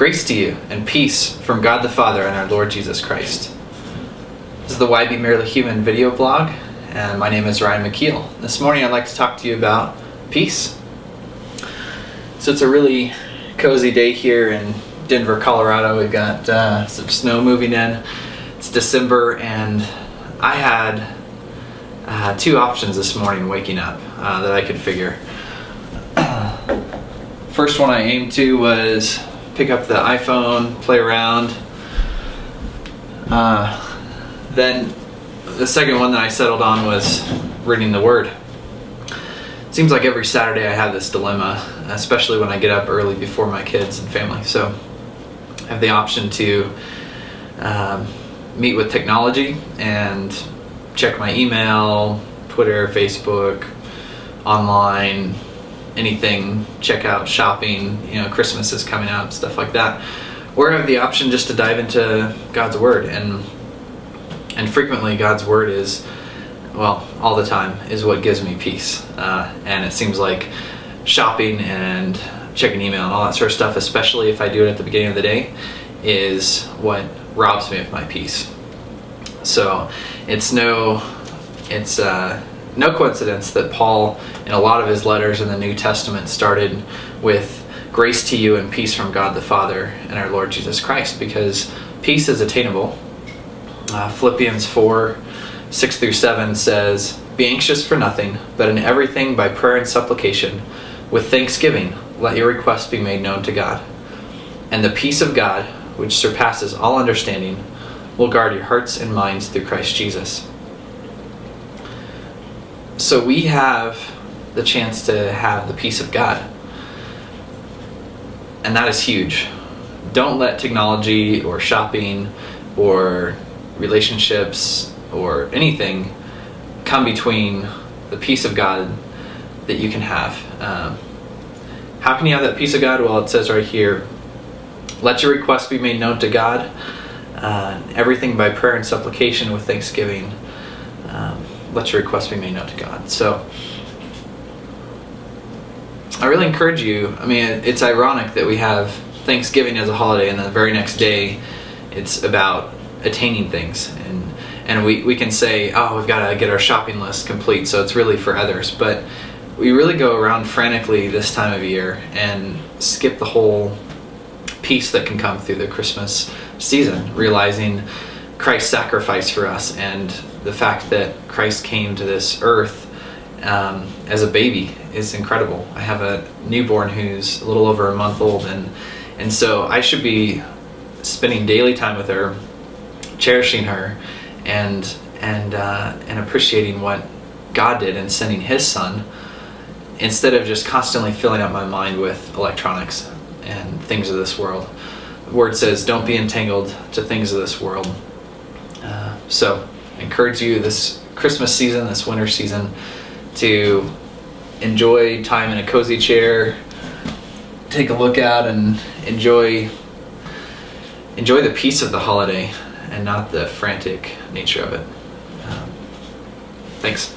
Grace to you and peace from God the Father and our Lord Jesus Christ. This is the Why Be Merely Human video blog, and my name is Ryan McKeel. This morning I'd like to talk to you about peace. So it's a really cozy day here in Denver, Colorado. We've got uh, some snow moving in. It's December, and I had uh, two options this morning waking up uh, that I could figure. First one I aimed to was pick up the iPhone, play around. Uh, then the second one that I settled on was reading the Word. It seems like every Saturday I have this dilemma, especially when I get up early before my kids and family. So I have the option to um, meet with technology and check my email, Twitter, Facebook, online, anything, check out shopping, you know, Christmas is coming up, stuff like that. Or have the option just to dive into God's Word and and frequently God's Word is well, all the time is what gives me peace. Uh, and it seems like shopping and checking email and all that sort of stuff, especially if I do it at the beginning of the day, is what robs me of my peace. So it's no, it's uh, no coincidence that Paul, in a lot of his letters in the New Testament, started with grace to you and peace from God the Father and our Lord Jesus Christ, because peace is attainable. Uh, Philippians 4 6 through 7 says, Be anxious for nothing, but in everything by prayer and supplication, with thanksgiving, let your requests be made known to God. And the peace of God, which surpasses all understanding, will guard your hearts and minds through Christ Jesus. So we have the chance to have the peace of God. And that is huge. Don't let technology or shopping or relationships or anything come between the peace of God that you can have. Um, how can you have that peace of God? Well, it says right here, let your requests be made known to God, uh, everything by prayer and supplication with thanksgiving. Let your requests be made known to God. So, I really encourage you. I mean, it's ironic that we have Thanksgiving as a holiday, and the very next day, it's about attaining things and and we, we can say oh we've got to get our shopping list complete so it's really for others but we really go around frantically this time of year and skip the whole peace that can come through the christmas season realizing christ's sacrifice for us and the fact that christ came to this earth um, as a baby is incredible i have a newborn who's a little over a month old and and so i should be spending daily time with her cherishing her and and uh, and appreciating what God did in sending His Son, instead of just constantly filling up my mind with electronics and things of this world. The word says, "Don't be entangled to things of this world." Uh, so, encourage you this Christmas season, this winter season, to enjoy time in a cozy chair, take a look out, and enjoy enjoy the peace of the holiday and not the frantic nature of it. Um, thanks.